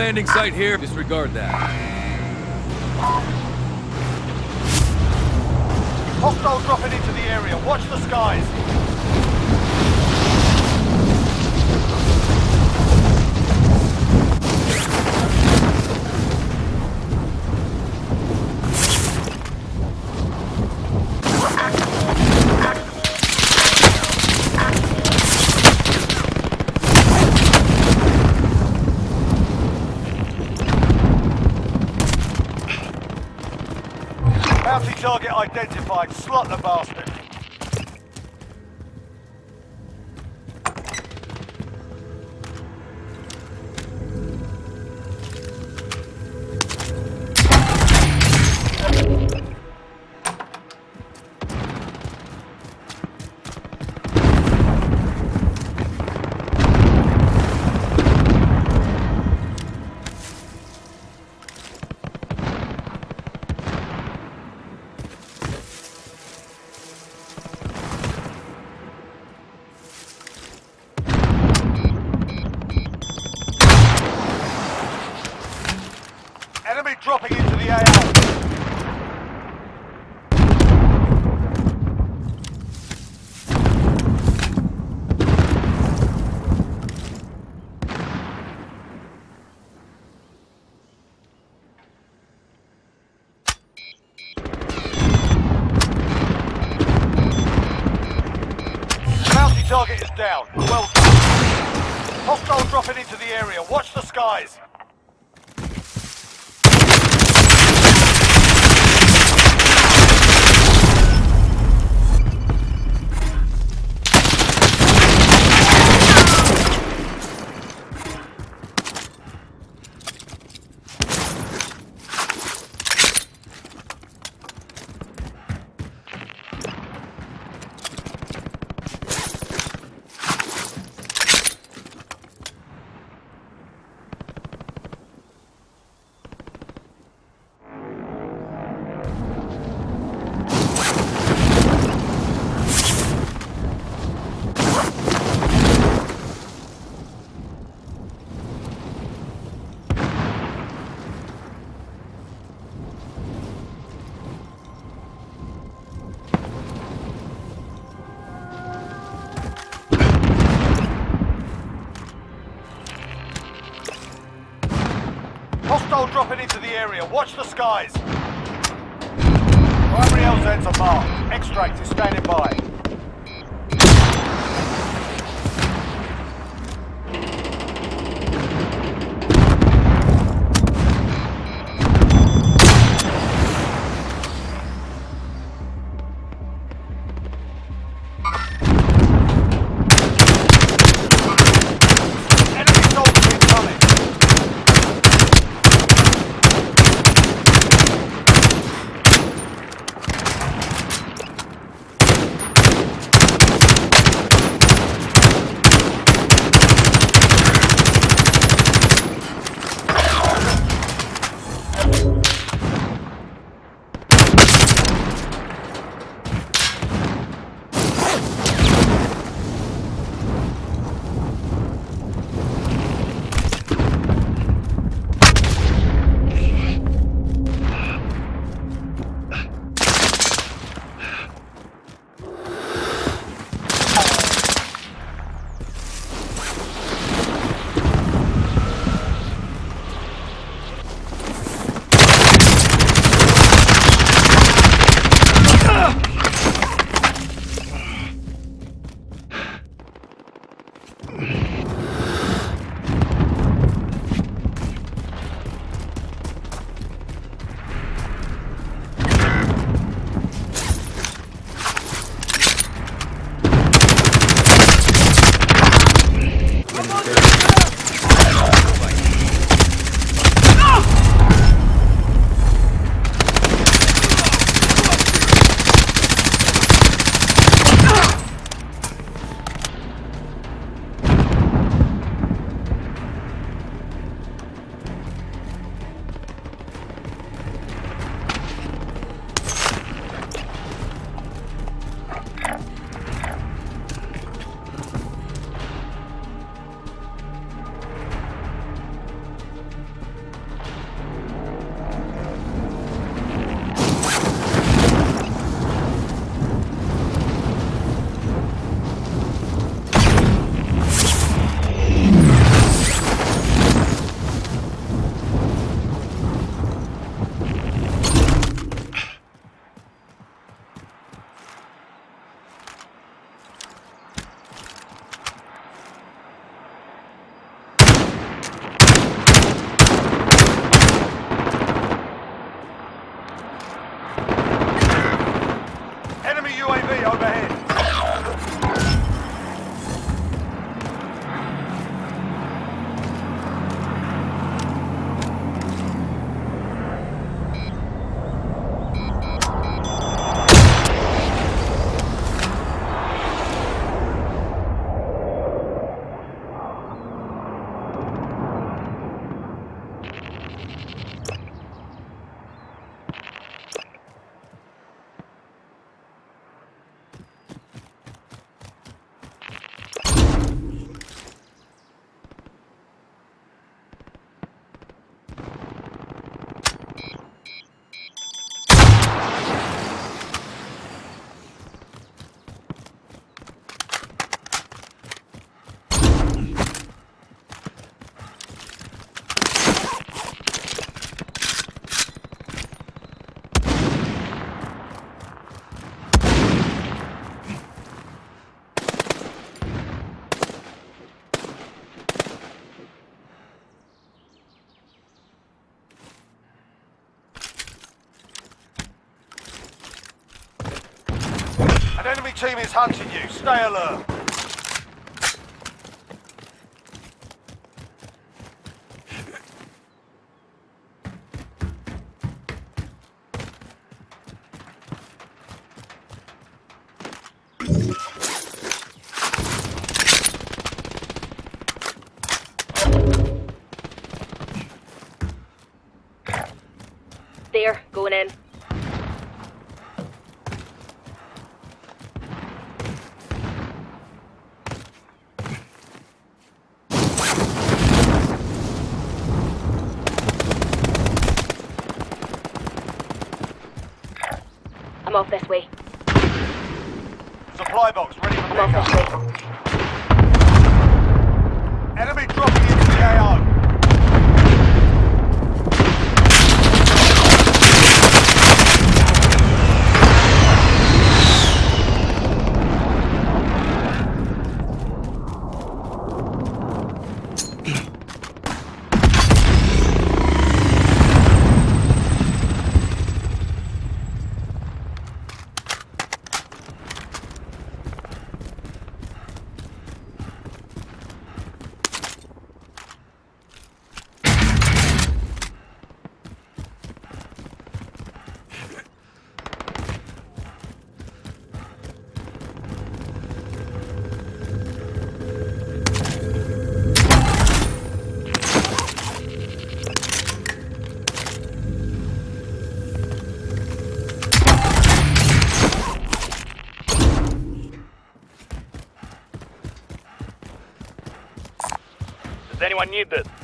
Landing site here. Disregard that. Hostile dropping into the area. Watch the skies. Target is down. Well done. Hostile dropping into the area. Watch the skies. Dropping into the area. Watch the skies. Primary LZs are marked. Extract is standing by. Team is hunting you. Stay alert. There, going in. Supply box ready for I'm off this pickup. Enemy dropping into the AO. Need this?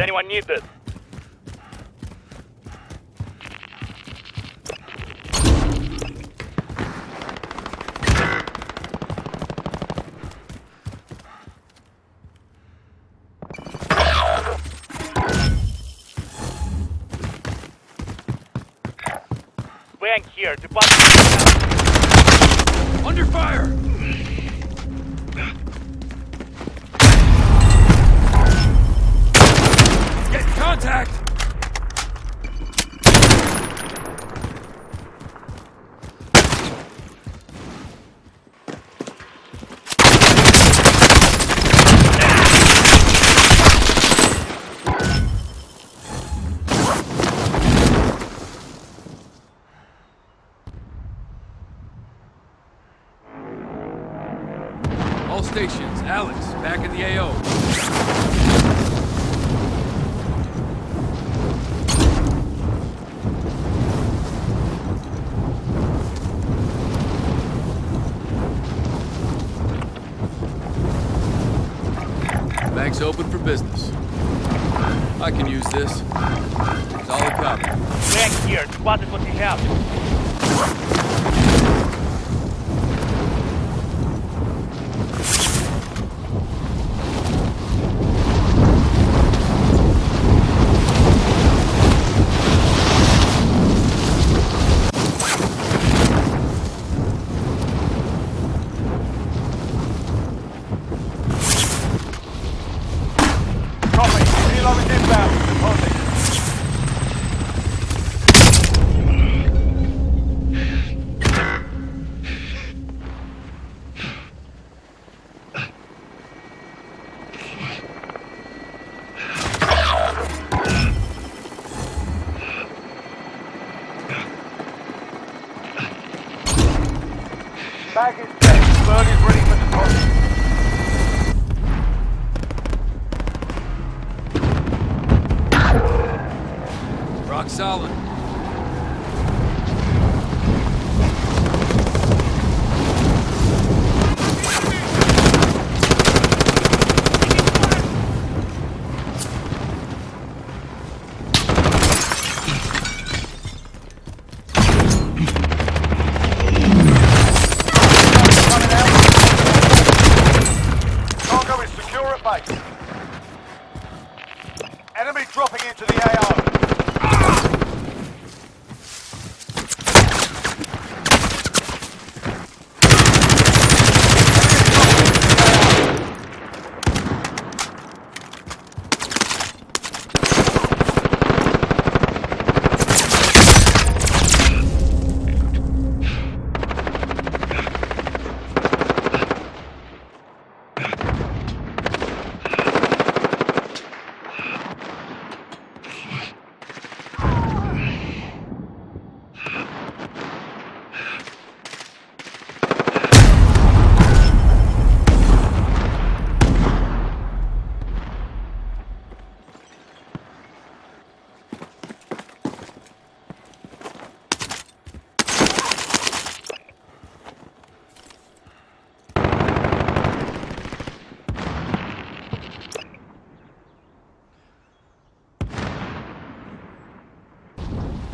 Does anyone need this? Contact! Bank's open for business. I can use this. Solid copy. Bank here. Spotted what you have. Solid. Coming out. Cargo is secure at base. Enemy dropping into the AO.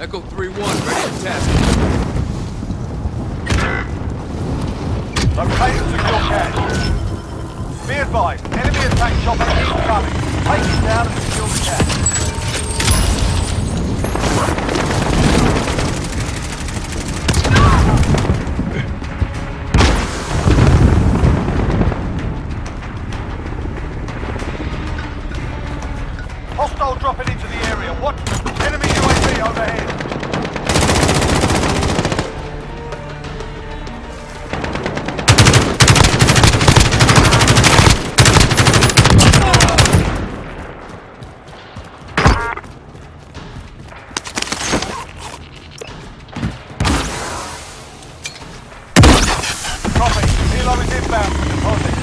Echo 3-1, ready for task. Located secure cache. Be advised, enemy attack chopper incoming. Take it down and secure the cache. Copy. Helo is inbound.